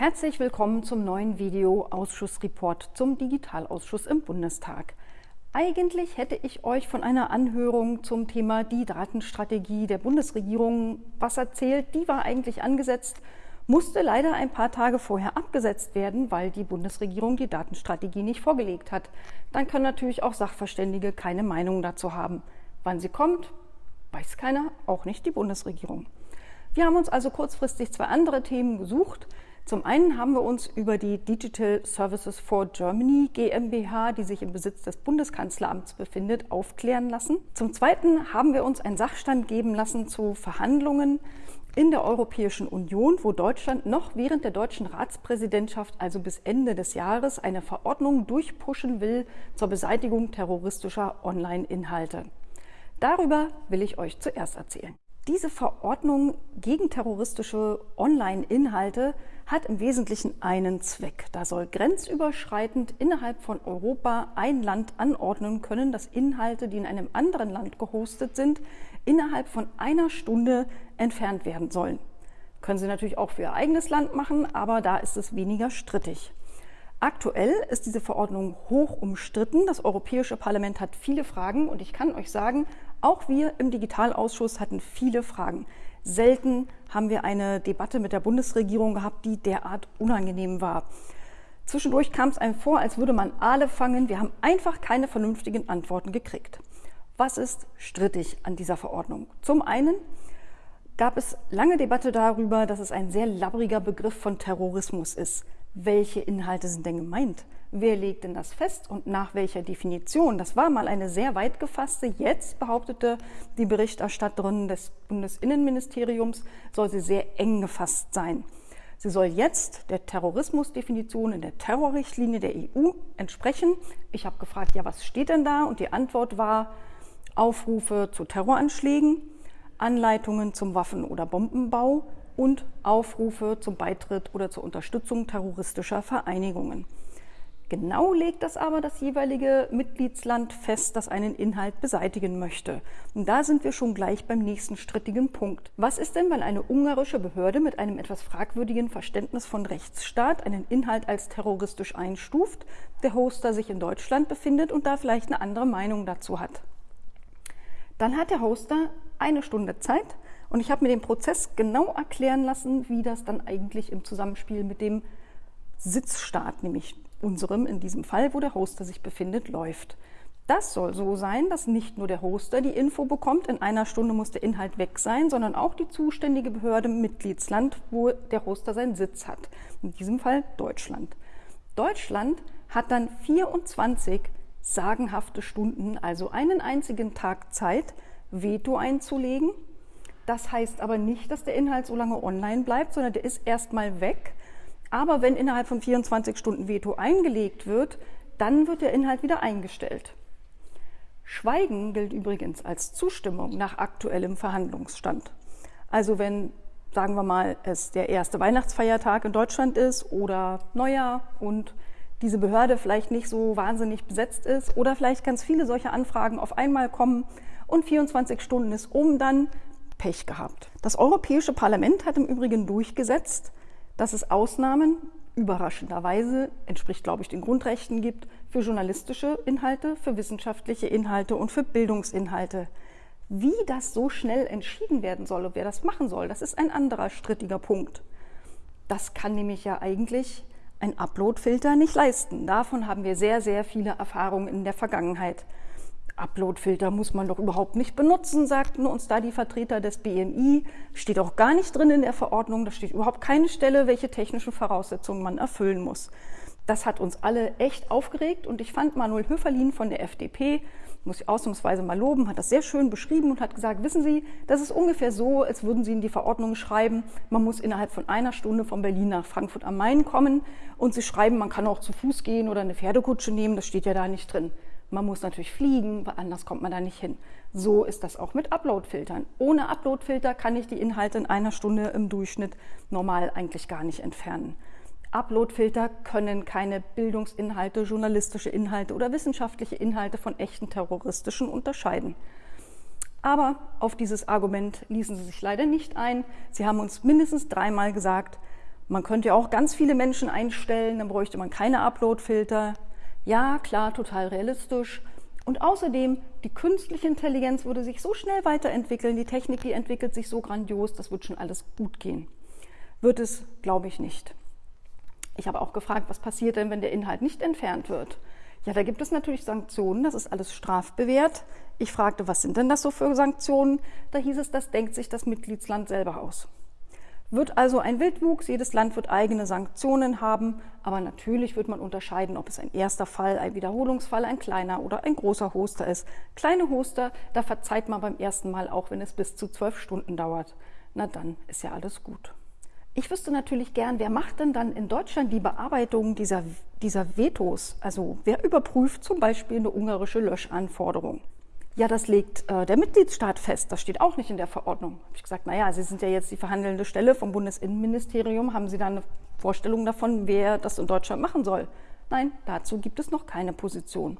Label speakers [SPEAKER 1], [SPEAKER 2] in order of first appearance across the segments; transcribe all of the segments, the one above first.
[SPEAKER 1] Herzlich willkommen zum neuen Video-Ausschussreport zum Digitalausschuss im Bundestag. Eigentlich hätte ich euch von einer Anhörung zum Thema die Datenstrategie der Bundesregierung was erzählt. Die war eigentlich angesetzt, musste leider ein paar Tage vorher abgesetzt werden, weil die Bundesregierung die Datenstrategie nicht vorgelegt hat. Dann können natürlich auch Sachverständige keine Meinung dazu haben. Wann sie kommt, weiß keiner, auch nicht die Bundesregierung. Wir haben uns also kurzfristig zwei andere Themen gesucht. Zum einen haben wir uns über die Digital Services for Germany GmbH, die sich im Besitz des Bundeskanzleramts befindet, aufklären lassen. Zum zweiten haben wir uns einen Sachstand geben lassen zu Verhandlungen in der Europäischen Union, wo Deutschland noch während der deutschen Ratspräsidentschaft, also bis Ende des Jahres, eine Verordnung durchpushen will zur Beseitigung terroristischer Online-Inhalte. Darüber will ich euch zuerst erzählen. Diese Verordnung gegen terroristische Online-Inhalte hat im Wesentlichen einen Zweck. Da soll grenzüberschreitend innerhalb von Europa ein Land anordnen können, dass Inhalte, die in einem anderen Land gehostet sind, innerhalb von einer Stunde entfernt werden sollen. Können Sie natürlich auch für Ihr eigenes Land machen, aber da ist es weniger strittig. Aktuell ist diese Verordnung hoch umstritten. Das Europäische Parlament hat viele Fragen und ich kann euch sagen, auch wir im Digitalausschuss hatten viele Fragen. Selten haben wir eine Debatte mit der Bundesregierung gehabt, die derart unangenehm war. Zwischendurch kam es einem vor, als würde man Aale fangen. Wir haben einfach keine vernünftigen Antworten gekriegt. Was ist strittig an dieser Verordnung? Zum einen gab es lange Debatte darüber, dass es ein sehr labbriger Begriff von Terrorismus ist welche Inhalte sind denn gemeint? Wer legt denn das fest und nach welcher Definition? Das war mal eine sehr weit gefasste. Jetzt behauptete die Berichterstatterin des Bundesinnenministeriums, soll sie sehr eng gefasst sein. Sie soll jetzt der Terrorismusdefinition in der Terrorrichtlinie der EU entsprechen. Ich habe gefragt, ja, was steht denn da? Und die Antwort war Aufrufe zu Terroranschlägen, Anleitungen zum Waffen- oder Bombenbau, und Aufrufe zum Beitritt oder zur Unterstützung terroristischer Vereinigungen. Genau legt das aber das jeweilige Mitgliedsland fest, das einen Inhalt beseitigen möchte. Und da sind wir schon gleich beim nächsten strittigen Punkt. Was ist denn, wenn eine ungarische Behörde mit einem etwas fragwürdigen Verständnis von Rechtsstaat einen Inhalt als terroristisch einstuft, der Hoster sich in Deutschland befindet und da vielleicht eine andere Meinung dazu hat? Dann hat der Hoster eine Stunde Zeit, und ich habe mir den Prozess genau erklären lassen, wie das dann eigentlich im Zusammenspiel mit dem Sitzstaat, nämlich unserem in diesem Fall, wo der Hoster sich befindet, läuft. Das soll so sein, dass nicht nur der Hoster die Info bekommt, in einer Stunde muss der Inhalt weg sein, sondern auch die zuständige Behörde im Mitgliedsland, wo der Hoster seinen Sitz hat. In diesem Fall Deutschland. Deutschland hat dann 24 sagenhafte Stunden, also einen einzigen Tag Zeit, Veto einzulegen das heißt aber nicht, dass der Inhalt so lange online bleibt, sondern der ist erstmal weg. Aber wenn innerhalb von 24 Stunden Veto eingelegt wird, dann wird der Inhalt wieder eingestellt. Schweigen gilt übrigens als Zustimmung nach aktuellem Verhandlungsstand. Also wenn, sagen wir mal, es der erste Weihnachtsfeiertag in Deutschland ist oder Neujahr und diese Behörde vielleicht nicht so wahnsinnig besetzt ist oder vielleicht ganz viele solche Anfragen auf einmal kommen und 24 Stunden ist um, dann Pech gehabt. Das Europäische Parlament hat im Übrigen durchgesetzt, dass es Ausnahmen, überraschenderweise, entspricht, glaube ich, den Grundrechten gibt, für journalistische Inhalte, für wissenschaftliche Inhalte und für Bildungsinhalte. Wie das so schnell entschieden werden soll und wer das machen soll, das ist ein anderer strittiger Punkt. Das kann nämlich ja eigentlich ein Uploadfilter nicht leisten. Davon haben wir sehr, sehr viele Erfahrungen in der Vergangenheit. Uploadfilter muss man doch überhaupt nicht benutzen, sagten uns da die Vertreter des BMI. Steht auch gar nicht drin in der Verordnung, da steht überhaupt keine Stelle, welche technischen Voraussetzungen man erfüllen muss. Das hat uns alle echt aufgeregt und ich fand Manuel Höferlin von der FDP, muss ich ausnahmsweise mal loben, hat das sehr schön beschrieben und hat gesagt, wissen Sie, das ist ungefähr so, als würden Sie in die Verordnung schreiben, man muss innerhalb von einer Stunde von Berlin nach Frankfurt am Main kommen und Sie schreiben, man kann auch zu Fuß gehen oder eine Pferdekutsche nehmen, das steht ja da nicht drin. Man muss natürlich fliegen, anders kommt man da nicht hin. So ist das auch mit Uploadfiltern. Ohne Uploadfilter kann ich die Inhalte in einer Stunde im Durchschnitt normal eigentlich gar nicht entfernen. Uploadfilter können keine Bildungsinhalte, journalistische Inhalte oder wissenschaftliche Inhalte von echten terroristischen unterscheiden. Aber auf dieses Argument ließen sie sich leider nicht ein. Sie haben uns mindestens dreimal gesagt, Man könnte ja auch ganz viele Menschen einstellen, dann bräuchte man keine Upload-Filter. Ja, klar, total realistisch. Und außerdem, die künstliche Intelligenz würde sich so schnell weiterentwickeln, die Technik, die entwickelt sich so grandios, das wird schon alles gut gehen. Wird es, glaube ich, nicht. Ich habe auch gefragt, was passiert denn, wenn der Inhalt nicht entfernt wird? Ja, da gibt es natürlich Sanktionen, das ist alles strafbewehrt. Ich fragte, was sind denn das so für Sanktionen? Da hieß es, das denkt sich das Mitgliedsland selber aus. Wird also ein Wildwuchs, jedes Land wird eigene Sanktionen haben, aber natürlich wird man unterscheiden, ob es ein erster Fall, ein Wiederholungsfall, ein kleiner oder ein großer Hoster ist. Kleine Hoster, da verzeiht man beim ersten Mal auch, wenn es bis zu zwölf Stunden dauert. Na dann ist ja alles gut. Ich wüsste natürlich gern, wer macht denn dann in Deutschland die Bearbeitung dieser, dieser Vetos? Also wer überprüft zum Beispiel eine ungarische Löschanforderung? Ja, das legt äh, der Mitgliedstaat fest. Das steht auch nicht in der Verordnung. Habe ich gesagt, naja, Sie sind ja jetzt die verhandelnde Stelle vom Bundesinnenministerium. Haben Sie da eine Vorstellung davon, wer das in Deutschland machen soll? Nein, dazu gibt es noch keine Position.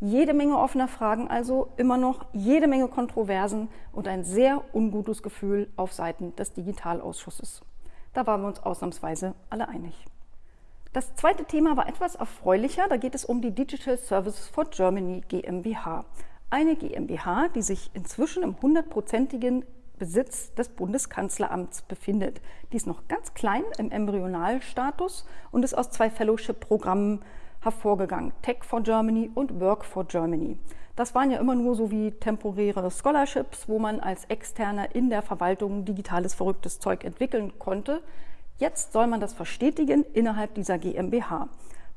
[SPEAKER 1] Jede Menge offener Fragen also, immer noch jede Menge Kontroversen und ein sehr ungutes Gefühl auf Seiten des Digitalausschusses. Da waren wir uns ausnahmsweise alle einig. Das zweite Thema war etwas erfreulicher. Da geht es um die Digital Services for Germany GmbH eine GmbH, die sich inzwischen im hundertprozentigen Besitz des Bundeskanzleramts befindet. Die ist noch ganz klein im Embryonalstatus und ist aus zwei Fellowship-Programmen hervorgegangen, Tech for Germany und Work for Germany. Das waren ja immer nur so wie temporäre Scholarships, wo man als Externer in der Verwaltung digitales verrücktes Zeug entwickeln konnte. Jetzt soll man das verstetigen innerhalb dieser GmbH.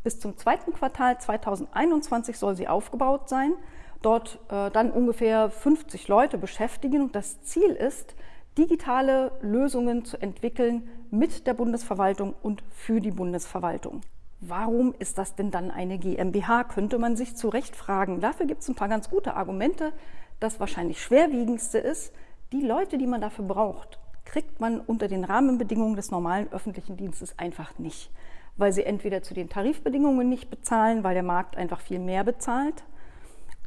[SPEAKER 1] Bis zum zweiten Quartal 2021 soll sie aufgebaut sein dort äh, dann ungefähr 50 Leute beschäftigen. Und das Ziel ist, digitale Lösungen zu entwickeln mit der Bundesverwaltung und für die Bundesverwaltung. Warum ist das denn dann eine GmbH, könnte man sich zu Recht fragen. Dafür gibt es ein paar ganz gute Argumente. Das wahrscheinlich schwerwiegendste ist, die Leute, die man dafür braucht, kriegt man unter den Rahmenbedingungen des normalen öffentlichen Dienstes einfach nicht, weil sie entweder zu den Tarifbedingungen nicht bezahlen, weil der Markt einfach viel mehr bezahlt,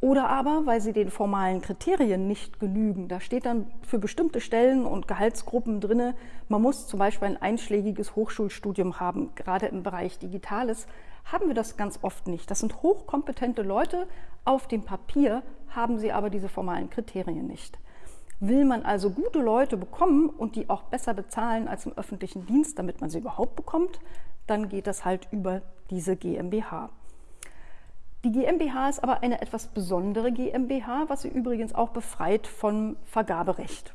[SPEAKER 1] oder aber, weil sie den formalen Kriterien nicht genügen. Da steht dann für bestimmte Stellen und Gehaltsgruppen drin, man muss zum Beispiel ein einschlägiges Hochschulstudium haben. Gerade im Bereich Digitales haben wir das ganz oft nicht. Das sind hochkompetente Leute. Auf dem Papier haben sie aber diese formalen Kriterien nicht. Will man also gute Leute bekommen und die auch besser bezahlen als im öffentlichen Dienst, damit man sie überhaupt bekommt, dann geht das halt über diese GmbH. Die GmbH ist aber eine etwas besondere GmbH, was sie übrigens auch befreit vom Vergaberecht.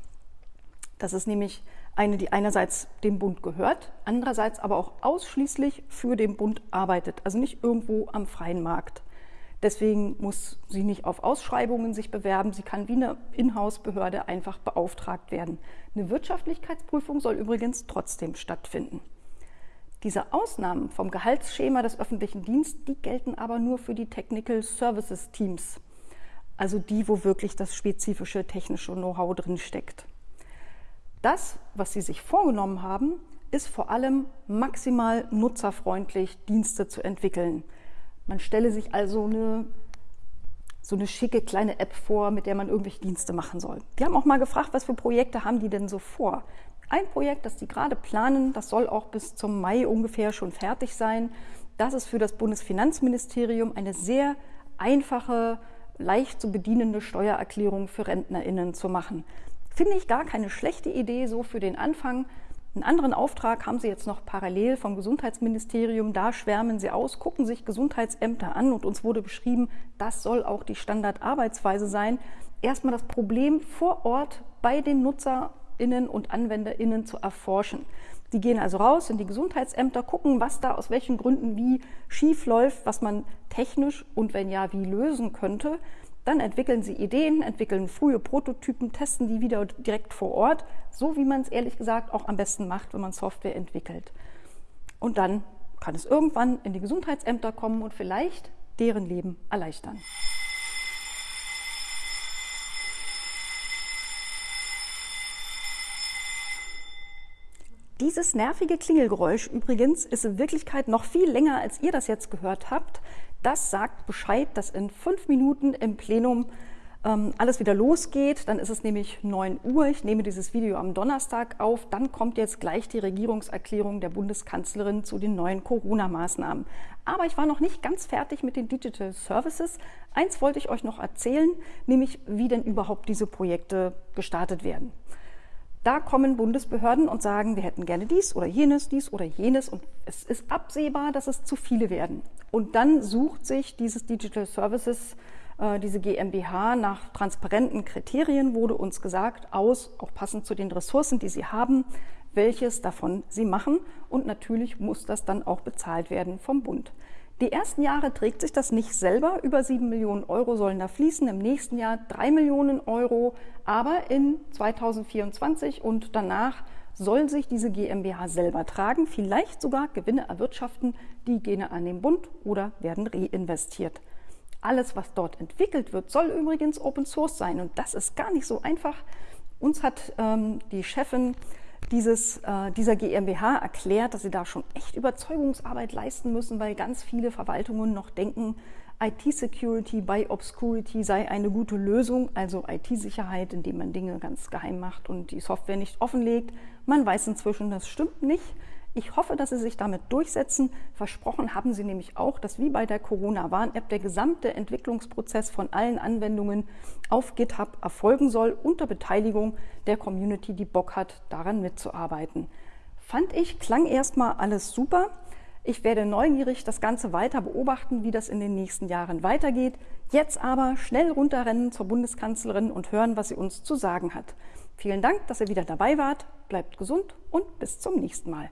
[SPEAKER 1] Das ist nämlich eine, die einerseits dem Bund gehört, andererseits aber auch ausschließlich für den Bund arbeitet, also nicht irgendwo am freien Markt. Deswegen muss sie nicht auf Ausschreibungen sich bewerben, sie kann wie eine Inhouse-Behörde einfach beauftragt werden. Eine Wirtschaftlichkeitsprüfung soll übrigens trotzdem stattfinden. Diese Ausnahmen vom Gehaltsschema des öffentlichen Dienstes, die gelten aber nur für die Technical Services Teams, also die, wo wirklich das spezifische technische Know-how drin steckt. Das, was Sie sich vorgenommen haben, ist vor allem maximal nutzerfreundlich Dienste zu entwickeln. Man stelle sich also eine, so eine schicke kleine App vor, mit der man irgendwelche Dienste machen soll. Wir haben auch mal gefragt, was für Projekte haben die denn so vor? Ein Projekt, das die gerade planen, das soll auch bis zum Mai ungefähr schon fertig sein. Das ist für das Bundesfinanzministerium eine sehr einfache, leicht zu bedienende Steuererklärung für RentnerInnen zu machen. Finde ich gar keine schlechte Idee so für den Anfang. Einen anderen Auftrag haben Sie jetzt noch parallel vom Gesundheitsministerium. Da schwärmen Sie aus, gucken sich Gesundheitsämter an und uns wurde beschrieben, das soll auch die Standardarbeitsweise sein. Erstmal das Problem vor Ort bei den Nutzer Innen und AnwenderInnen zu erforschen. Die gehen also raus in die Gesundheitsämter, gucken, was da aus welchen Gründen wie schief läuft, was man technisch und wenn ja, wie lösen könnte. Dann entwickeln sie Ideen, entwickeln frühe Prototypen, testen die wieder direkt vor Ort, so wie man es ehrlich gesagt auch am besten macht, wenn man Software entwickelt. Und dann kann es irgendwann in die Gesundheitsämter kommen und vielleicht deren Leben erleichtern. Dieses nervige Klingelgeräusch übrigens ist in Wirklichkeit noch viel länger, als ihr das jetzt gehört habt. Das sagt Bescheid, dass in fünf Minuten im Plenum ähm, alles wieder losgeht. Dann ist es nämlich 9 Uhr. Ich nehme dieses Video am Donnerstag auf. Dann kommt jetzt gleich die Regierungserklärung der Bundeskanzlerin zu den neuen Corona-Maßnahmen. Aber ich war noch nicht ganz fertig mit den Digital Services. Eins wollte ich euch noch erzählen, nämlich wie denn überhaupt diese Projekte gestartet werden. Da kommen Bundesbehörden und sagen, wir hätten gerne dies oder jenes, dies oder jenes und es ist absehbar, dass es zu viele werden. Und dann sucht sich dieses Digital Services äh, diese GmbH nach transparenten Kriterien wurde uns gesagt, aus, auch passend zu den Ressourcen, die sie haben, welches davon sie machen. Und natürlich muss das dann auch bezahlt werden vom Bund. Die ersten Jahre trägt sich das nicht selber. Über sieben Millionen Euro sollen da fließen. Im nächsten Jahr drei Millionen Euro. Aber in 2024 und danach soll sich diese GmbH selber tragen, vielleicht sogar Gewinne erwirtschaften, die gehen an den Bund oder werden reinvestiert. Alles, was dort entwickelt wird, soll übrigens Open Source sein. Und das ist gar nicht so einfach. Uns hat ähm, die Chefin dieses, äh, dieser GmbH erklärt, dass sie da schon echt Überzeugungsarbeit leisten müssen, weil ganz viele Verwaltungen noch denken, IT-Security by Obscurity sei eine gute Lösung, also IT-Sicherheit, indem man Dinge ganz geheim macht und die Software nicht offenlegt. Man weiß inzwischen, das stimmt nicht. Ich hoffe, dass Sie sich damit durchsetzen. Versprochen haben Sie nämlich auch, dass wie bei der Corona-Warn-App der gesamte Entwicklungsprozess von allen Anwendungen auf GitHub erfolgen soll, unter Beteiligung der Community, die Bock hat, daran mitzuarbeiten. Fand ich, klang erstmal alles super. Ich werde neugierig das Ganze weiter beobachten, wie das in den nächsten Jahren weitergeht. Jetzt aber schnell runterrennen zur Bundeskanzlerin und hören, was sie uns zu sagen hat. Vielen Dank, dass ihr wieder dabei wart. Bleibt gesund und bis zum nächsten Mal.